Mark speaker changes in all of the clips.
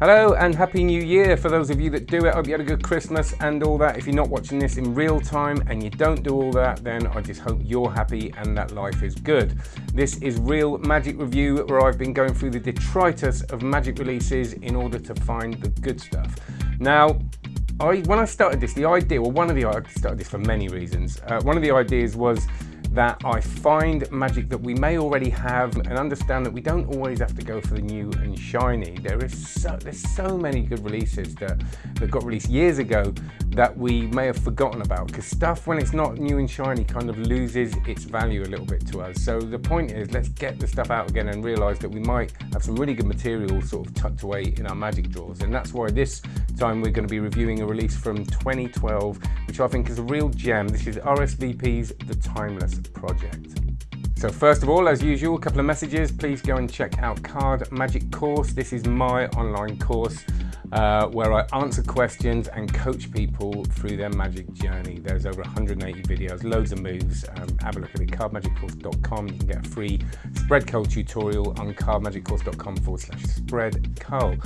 Speaker 1: Hello and Happy New Year for those of you that do it. I hope you had a good Christmas and all that. If you're not watching this in real time and you don't do all that, then I just hope you're happy and that life is good. This is Real Magic Review where I've been going through the detritus of magic releases in order to find the good stuff. Now, I, when I started this, the idea, well one of the, I started this for many reasons. Uh, one of the ideas was that I find magic that we may already have and understand that we don't always have to go for the new and shiny. There is so, there's so many good releases that, that got released years ago that we may have forgotten about because stuff when it's not new and shiny kind of loses its value a little bit to us. So the point is let's get the stuff out again and realize that we might have some really good material sort of tucked away in our magic drawers. And that's why this time we're going to be reviewing a release from 2012 which I think is a real gem. This is RSVP's The Timeless project. So first of all, as usual, a couple of messages. Please go and check out Card Magic Course. This is my online course uh, where I answer questions and coach people through their magic journey. There's over 180 videos, loads of moves. Um, have a look at it, cardmagiccourse.com. You can get a free spread cull tutorial on cardmagiccourse.com forward slash spread cull.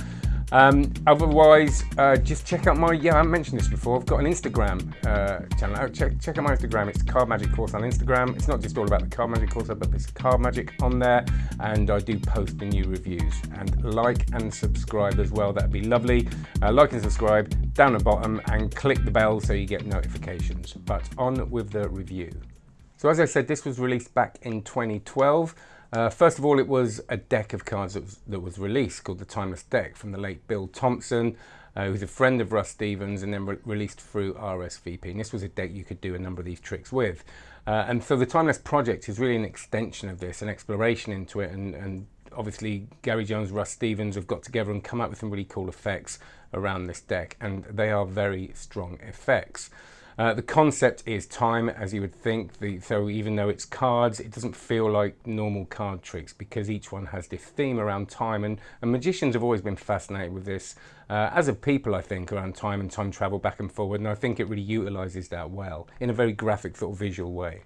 Speaker 1: Um, otherwise, uh, just check out my, yeah, I mentioned this before, I've got an Instagram uh, channel. Oh, check, check out my Instagram, it's Card Magic Course on Instagram. It's not just all about the Card Magic Course, but there's Card Magic on there, and I do post the new reviews. And like and subscribe as well, that'd be lovely. Uh, like and subscribe down the bottom, and click the bell so you get notifications. But on with the review. So as I said, this was released back in 2012. Uh, first of all, it was a deck of cards that was, that was released called the Timeless Deck from the late Bill Thompson, uh, who's a friend of Russ Stevens and then re released through RSVP. And this was a deck you could do a number of these tricks with. Uh, and so the Timeless Project is really an extension of this, an exploration into it. And, and obviously Gary Jones, Russ Stevens have got together and come up with some really cool effects around this deck. And they are very strong effects. Uh, the concept is time, as you would think. The, so even though it's cards, it doesn't feel like normal card tricks because each one has this theme around time. And, and magicians have always been fascinated with this, uh, as of people, I think, around time and time travel back and forward. And I think it really utilizes that well in a very graphic sort of visual way.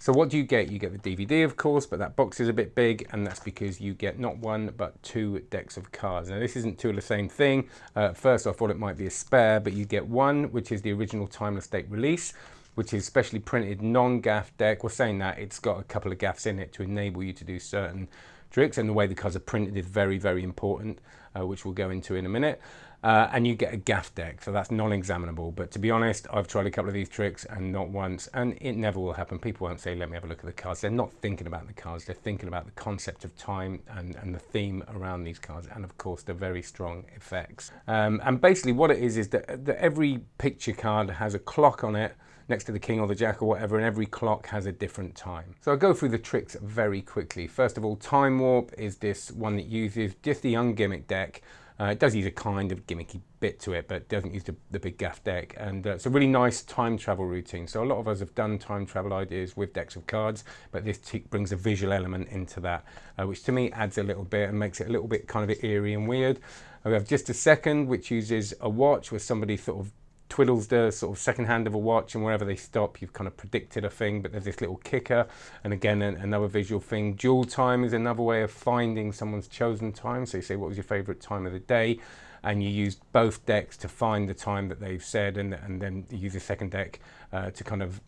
Speaker 1: So what do you get? You get the DVD, of course, but that box is a bit big, and that's because you get not one, but two decks of cards. Now, this isn't two of the same thing. Uh, first, I thought it might be a spare, but you get one, which is the original Timeless Deck release, which is specially printed non-gaff deck. We're saying that it's got a couple of gaffs in it to enable you to do certain tricks, and the way the cards are printed is very, very important, uh, which we'll go into in a minute. Uh, and you get a gaff deck, so that's non-examinable. But to be honest, I've tried a couple of these tricks and not once, and it never will happen. People won't say, let me have a look at the cards. They're not thinking about the cards, they're thinking about the concept of time and, and the theme around these cards, and of course, the very strong effects. Um, and basically what it is, is that, that every picture card has a clock on it, next to the king or the jack or whatever, and every clock has a different time. So I'll go through the tricks very quickly. First of all, Time Warp is this one that uses just the ungimmick deck, uh, it does use a kind of gimmicky bit to it, but doesn't use the, the big gaff deck. And uh, it's a really nice time travel routine. So a lot of us have done time travel ideas with decks of cards, but this brings a visual element into that, uh, which to me adds a little bit and makes it a little bit kind of eerie and weird. We have just a second, which uses a watch where somebody sort of twiddles the sort of second hand of a watch and wherever they stop you've kind of predicted a thing but there's this little kicker and again another visual thing. Dual time is another way of finding someone's chosen time. So you say what was your favorite time of the day? And you use both decks to find the time that they've said and, and then you use the second deck uh, to kind of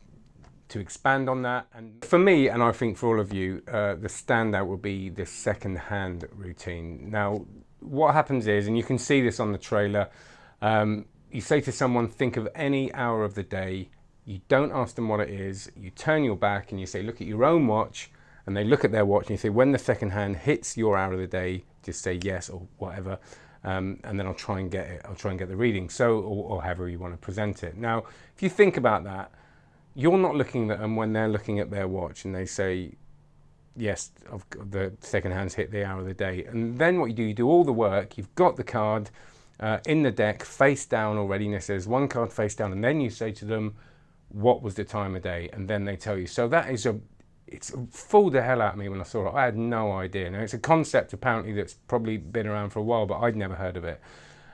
Speaker 1: to expand on that. And for me and I think for all of you uh, the standout will be the second hand routine. Now what happens is and you can see this on the trailer um, you say to someone, think of any hour of the day, you don't ask them what it is, you turn your back and you say, look at your own watch, and they look at their watch and you say, when the second hand hits your hour of the day, just say yes or whatever, um, and then I'll try and get it, I'll try and get the reading, so, or, or however you want to present it. Now, if you think about that, you're not looking at them when they're looking at their watch and they say, yes, the second hand's hit the hour of the day. And then what you do, you do all the work, you've got the card, uh, in the deck face down it says one card face down and then you say to them what was the time of day? And then they tell you. So that is a it's fooled the hell out of me when I saw it. I had no idea. Now it's a concept apparently that's probably been around for a while but I'd never heard of it.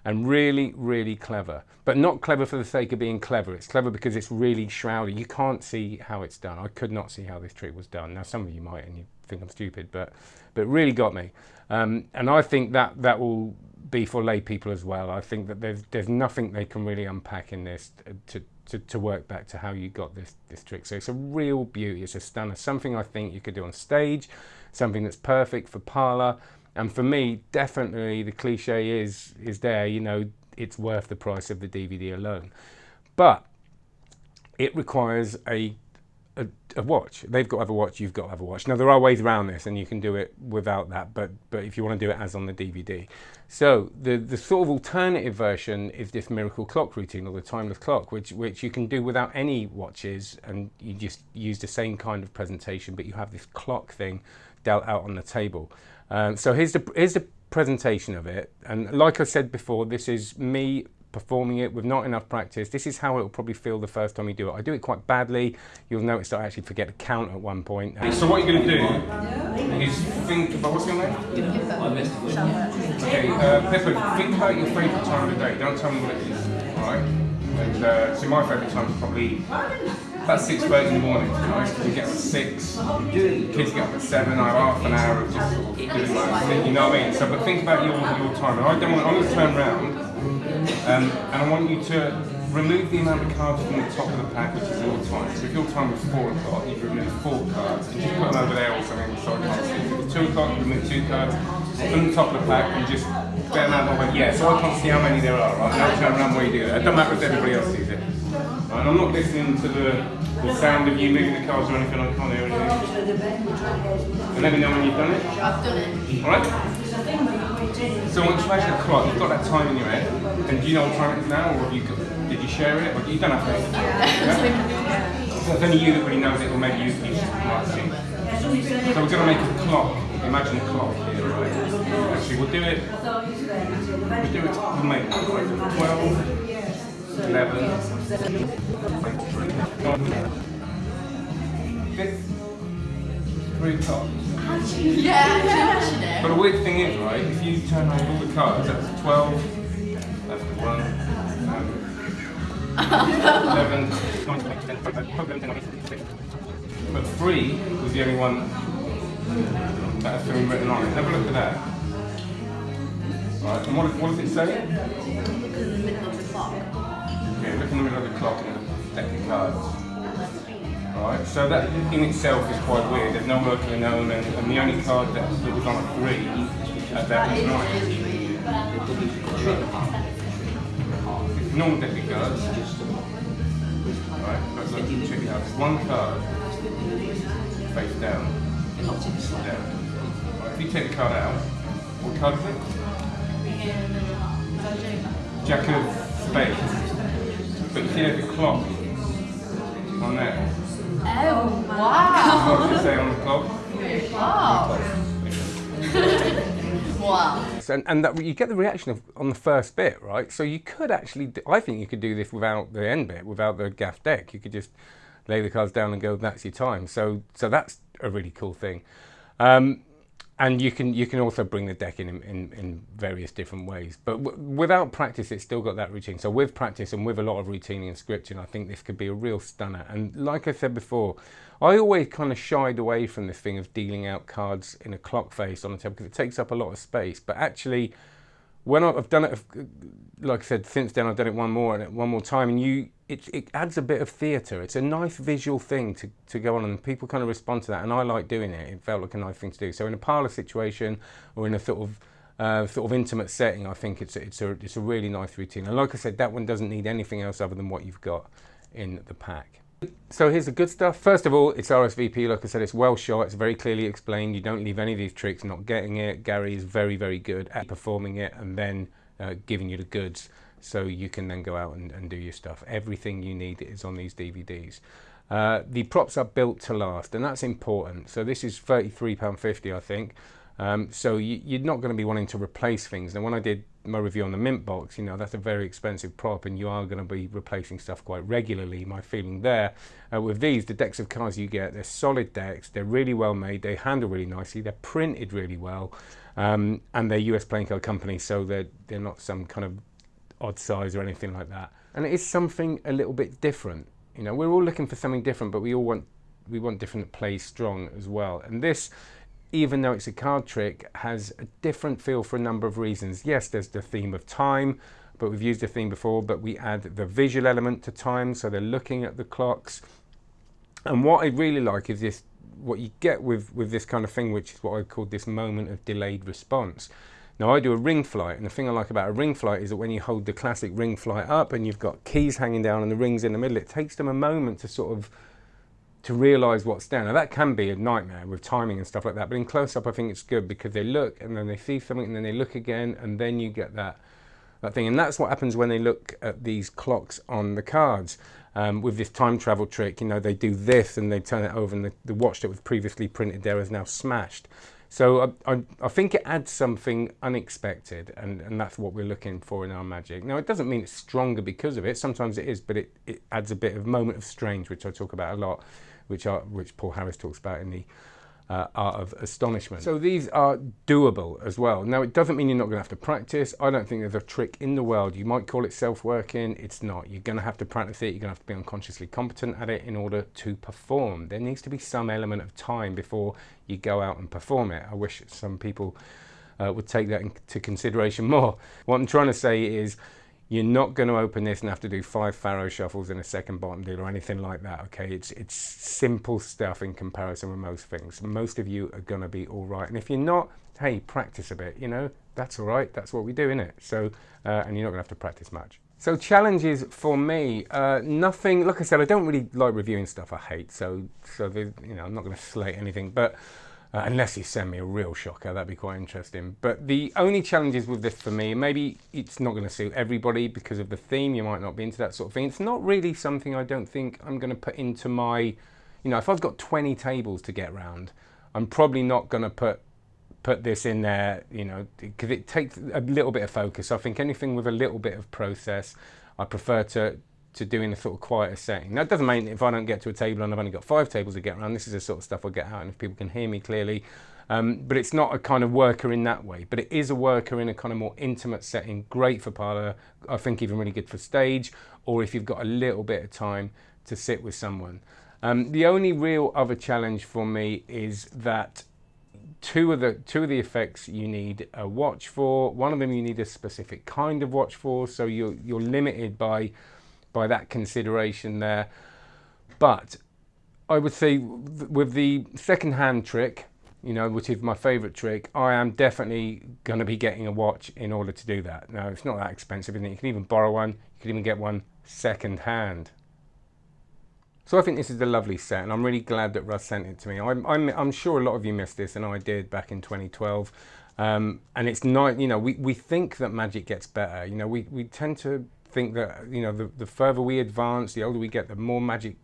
Speaker 1: And really really clever. But not clever for the sake of being clever. It's clever because it's really shrouded. You can't see how it's done. I could not see how this trick was done. Now some of you might and you think I'm stupid, but but really got me. Um, and I think that that will be for lay people as well. I think that there's there's nothing they can really unpack in this to, to, to work back to how you got this this trick. So it's a real beauty. It's a stunner. Something I think you could do on stage. Something that's perfect for parlor. And for me, definitely the cliche is is there. You know, it's worth the price of the DVD alone. But it requires a a, a, watch. They've got to have a watch, you've got to have a watch. Now there are ways around this and you can do it without that, but, but if you want to do it as on the DVD. So the, the sort of alternative version is this miracle clock routine or the timeless clock, which, which you can do without any watches and you just use the same kind of presentation, but you have this clock thing dealt out on the table. Um, so here's the, here's the presentation of it. And like I said before, this is me performing it with not enough practice. This is how it will probably feel the first time you do it. I do it quite badly. You'll notice that I actually forget to count at one point. So what you're going to do is think about, what's your name? Okay, uh, Pippa, think about your favourite time of the day. Don't tell me what it is, alright? And uh, so my favourite time is probably about 6.30 in the morning, nice because you get up at 6, kids get up at 7, I have half an hour of just sort of doing my thing, you know what I mean? So, but think about your, your time, and I don't want, I'm going to turn around, um, and I want you to remove the amount of cards from the top of the pack, which is your time. So if your time was 4 o'clock, you'd remove 4 cards, and just put them over there or something so I can't see. If it's 2 o'clock, you remove 2 cards from the top of the pack, and just bear amount of yeah, so I can't see how many there are, right? Now turn around where you do that. It doesn't matter if everybody else sees it. Right, and I'm not listening to the, the sound of you moving the cards or anything, I can't hear anything. And let me know when you've done it.
Speaker 2: I've done it.
Speaker 1: Alright? So once you actually clock, you've got that time in your head, and do you know what time it is now, or have you got, did you share it, or you don't have to? Yeah. So it's only you that really knows it, or maybe you, you might see. So we're going to make a clock. Imagine a clock here, right? Actually, we'll do it. We'll do it. We'll make like 12. 11, 3 o'clock.
Speaker 2: Yeah,
Speaker 1: But the weird thing is, right, if you turn over all the cards, that's 12, But 3 was the only one that has been written on it. Have a look at that. Alright, and what, what does it say?
Speaker 2: Okay. the clock.
Speaker 1: Yeah, look in the middle of the clock and the deck of cards. All right. so that in itself is quite weird. There's no Mercury in and, and the only card that, was on a three uh, at that was nine. Normal deck of cards. Right, but look, check it out. There's one card face down. Down. Right, if you take the card out, what card is it? Jack of spades. But you see there's a clock on there.
Speaker 2: Oh, wow.
Speaker 1: What does it say on the clock?
Speaker 2: Wow.
Speaker 1: And, and that you get the reaction of on the first bit, right? So you could actually, do, I think you could do this without the end bit, without the gaff deck. You could just lay the cards down and go, that's your time. So, so that's a really cool thing. Um, and you can you can also bring the deck in in, in various different ways. But without practice, it's still got that routine. So with practice and with a lot of routine and scripting, I think this could be a real stunner. And like I said before, I always kind of shied away from this thing of dealing out cards in a clock face on the table because it takes up a lot of space. But actually, when I've done it, like I said, since then I've done it one more and one more time, and you, it, it adds a bit of theatre. It's a nice visual thing to, to go on, and people kind of respond to that, and I like doing it. It felt like a nice thing to do. So in a parlour situation or in a sort of uh, sort of intimate setting, I think it's it's a it's a really nice routine. And like I said, that one doesn't need anything else other than what you've got in the pack. So here's the good stuff. First of all, it's RSVP. Like I said, it's well shot. It's very clearly explained. You don't leave any of these tricks not getting it. Gary is very, very good at performing it and then uh, giving you the goods so you can then go out and, and do your stuff. Everything you need is on these DVDs. Uh, the props are built to last and that's important. So this is £33.50 I think. Um, so you, are not going to be wanting to replace things. Now, when I did my review on the Mint box, you know, that's a very expensive prop and you are going to be replacing stuff quite regularly, my feeling there. Uh, with these, the decks of cards you get, they're solid decks, they're really well made, they handle really nicely, they're printed really well, um, and they're US playing card company, so they're, they're not some kind of odd size or anything like that. And it is something a little bit different. You know, we're all looking for something different, but we all want we want different plays strong as well. And this even though it's a card trick, has a different feel for a number of reasons. Yes, there's the theme of time, but we've used the theme before, but we add the visual element to time, so they're looking at the clocks. And what I really like is this, what you get with, with this kind of thing, which is what I call this moment of delayed response. Now I do a ring flight and the thing I like about a ring flight is that when you hold the classic ring flight up and you've got keys hanging down and the rings in the middle, it takes them a moment to sort of to realize what's down. Now that can be a nightmare with timing and stuff like that, but in close up I think it's good because they look and then they see something and then they look again and then you get that that thing. And that's what happens when they look at these clocks on the cards. Um, with this time travel trick, you know, they do this and they turn it over and the, the watch that was previously printed there is now smashed. So I, I, I, think it adds something unexpected, and, and that's what we're looking for in our magic. Now, it doesn't mean it's stronger because of it. Sometimes it is, but it, it adds a bit of moment of strange, which I talk about a lot, which, are, which Paul Harris talks about in the uh, art of astonishment. So these are doable as well. Now it doesn't mean you're not going to have to practice. I don't think there's a trick in the world. You might call it self-working. It's not. You're going to have to practice it. You're going to have to be unconsciously competent at it in order to perform. There needs to be some element of time before you go out and perform it. I wish some people uh, would take that into consideration more. What I'm trying to say is you're not going to open this and have to do five faro shuffles in a second bottom deal or anything like that, okay? It's, it's simple stuff in comparison with most things. Most of you are going to be all right. And if you're not, hey, practice a bit, you know? That's all right. That's what we do, innit? So, uh, and you're not going to have to practice much. So challenges for me, uh, nothing, like I said, I don't really like reviewing stuff I hate. So, so you know, I'm not going to slate anything. But uh, unless you send me a real shocker, that'd be quite interesting. But the only challenges with this for me, maybe it's not going to suit everybody because of the theme, you might not be into that sort of thing. It's not really something I don't think I'm going to put into my, you know, if I've got 20 tables to get round, I'm probably not going to put put this in there, you know, because it takes a little bit of focus. I think anything with a little bit of process, I prefer to to doing a sort of quieter setting. That doesn't mean if I don't get to a table and I've only got five tables to get around, this is the sort of stuff I get out and if people can hear me clearly. Um, but it's not a kind of worker in that way, but it is a worker in a kind of more intimate setting, great for parlour, I think even really good for stage, or if you've got a little bit of time to sit with someone. Um, the only real other challenge for me is that two of the two of the effects you need a watch for. One of them you need a specific kind of watch for, so you're you're limited by by that consideration there. But I would say with the second hand trick, you know, which is my favorite trick, I am definitely going to be getting a watch in order to do that. Now, it's not that expensive, is it? You can even borrow one, you can even get one second hand. So I think this is a lovely set, and I'm really glad that Russ sent it to me. I'm, I'm, I'm sure a lot of you missed this, and I did back in 2012. Um, and it's not, you know, we, we think that magic gets better. You know, we, we tend to think that you know the, the further we advance, the older we get, the more magic,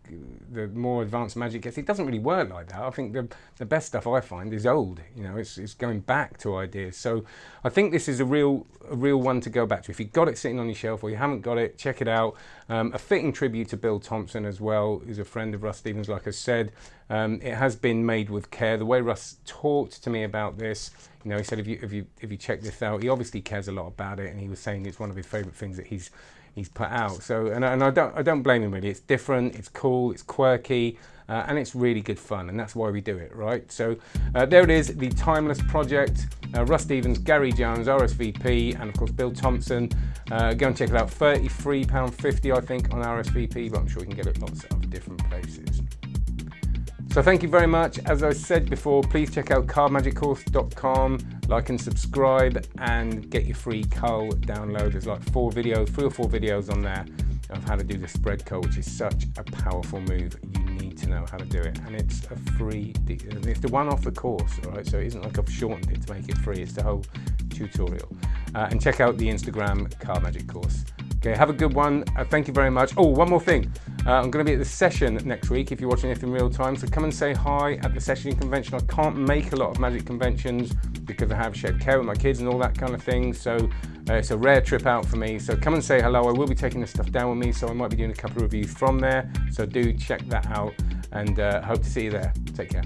Speaker 1: the more advanced magic gets. It doesn't really work like that. I think the the best stuff I find is old. You know, it's it's going back to ideas. So I think this is a real a real one to go back to. If you've got it sitting on your shelf or you haven't got it, check it out. Um, a fitting tribute to Bill Thompson as well, who's a friend of Russ Stevens. Like I said, um, it has been made with care. The way Russ talked to me about this. You know, he said if you if you if you check this out, he obviously cares a lot about it, and he was saying it's one of his favourite things that he's he's put out. So, and, and I don't I don't blame him really. It's different, it's cool, it's quirky, uh, and it's really good fun, and that's why we do it, right? So uh, there it is, the Timeless Project. Uh, Russ Stevens, Gary Jones, RSVP, and of course Bill Thompson. Uh, go and check it out. £33.50 I think on RSVP, but I'm sure you can get it lots of different places. So thank you very much. As I said before, please check out cardmagiccourse.com, like and subscribe and get your free cull download. There's like four videos, three or four videos on there of how to do the spread cull, which is such a powerful move. You need to know how to do it. And it's a free, it's the one off the course, all right? So it isn't like I've shortened it to make it free. It's the whole tutorial. Uh, and check out the Instagram Card Magic course. Okay, have a good one. Uh, thank you very much. Oh, one more thing. Uh, I'm going to be at the session next week if you're watching it in real time. So come and say hi at the session convention. I can't make a lot of magic conventions because I have shared care with my kids and all that kind of thing. So uh, it's a rare trip out for me. So come and say hello. I will be taking this stuff down with me. So I might be doing a couple of reviews from there. So do check that out and uh, hope to see you there. Take care.